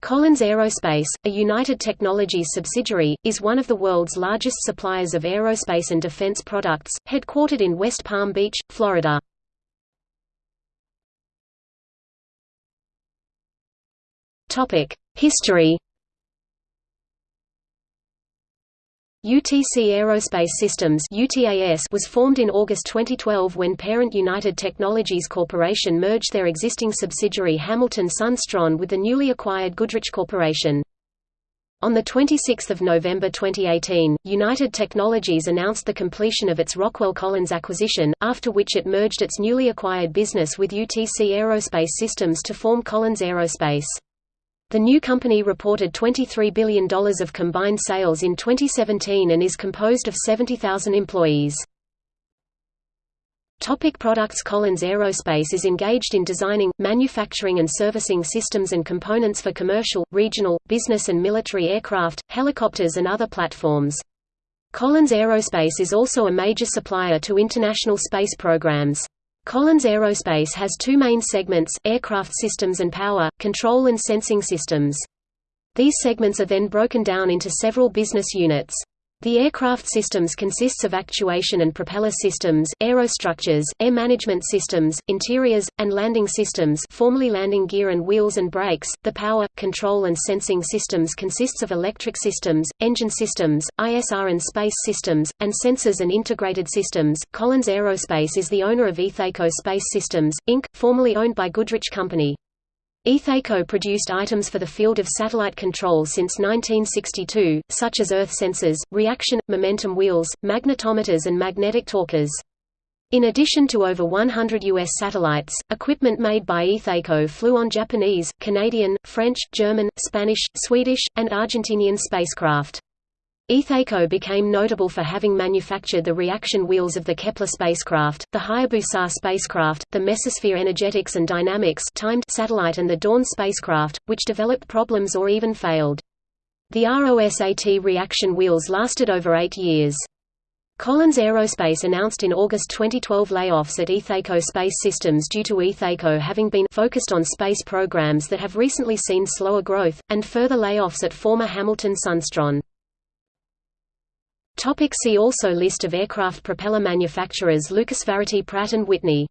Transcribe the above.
Collins Aerospace, a United Technologies subsidiary, is one of the world's largest suppliers of aerospace and defense products, headquartered in West Palm Beach, Florida. History UTC Aerospace Systems was formed in August 2012 when parent United Technologies Corporation merged their existing subsidiary Hamilton Sundstrand with the newly acquired Goodrich Corporation. On 26 November 2018, United Technologies announced the completion of its Rockwell Collins acquisition, after which it merged its newly acquired business with UTC Aerospace Systems to form Collins Aerospace. The new company reported $23 billion of combined sales in 2017 and is composed of 70,000 employees. Topic products Collins Aerospace is engaged in designing, manufacturing and servicing systems and components for commercial, regional, business and military aircraft, helicopters and other platforms. Collins Aerospace is also a major supplier to international space programs. Collins Aerospace has two main segments, aircraft systems and power, control and sensing systems. These segments are then broken down into several business units. The aircraft systems consists of actuation and propeller systems, aerostructures, air management systems, interiors, and landing systems formerly landing gear and wheels and brakes. The power, control and sensing systems consists of electric systems, engine systems, ISR and space systems, and sensors and integrated systems. Collins Aerospace is the owner of Ithaco Space Systems, Inc., formerly owned by Goodrich Company. Ithaco produced items for the field of satellite control since 1962, such as earth sensors, reaction, momentum wheels, magnetometers and magnetic torquers. In addition to over 100 U.S. satellites, equipment made by Ithaco flew on Japanese, Canadian, French, German, Spanish, Swedish, and Argentinian spacecraft. Ithaco became notable for having manufactured the reaction wheels of the Kepler spacecraft, the Hayabusa spacecraft, the Mesosphere Energetics and Dynamics timed satellite and the Dawn spacecraft, which developed problems or even failed. The ROSAT reaction wheels lasted over eight years. Collins Aerospace announced in August 2012 layoffs at Ithaco Space Systems due to Ithaco having been focused on space programs that have recently seen slower growth, and further layoffs at former Hamilton Sundstrand. Topic see also List of aircraft propeller manufacturers Lucas Varity Pratt & Whitney